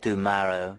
tomorrow.